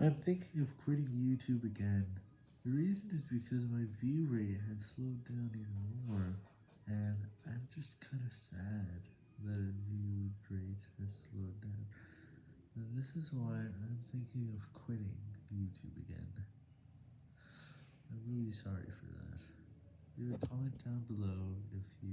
I'm thinking of quitting YouTube again. The reason is because my view rate has slowed down even more, and I'm just kind of sad that a view rate has slowed down, and this is why I'm thinking of quitting YouTube again. I'm really sorry for that. Leave a comment down below if you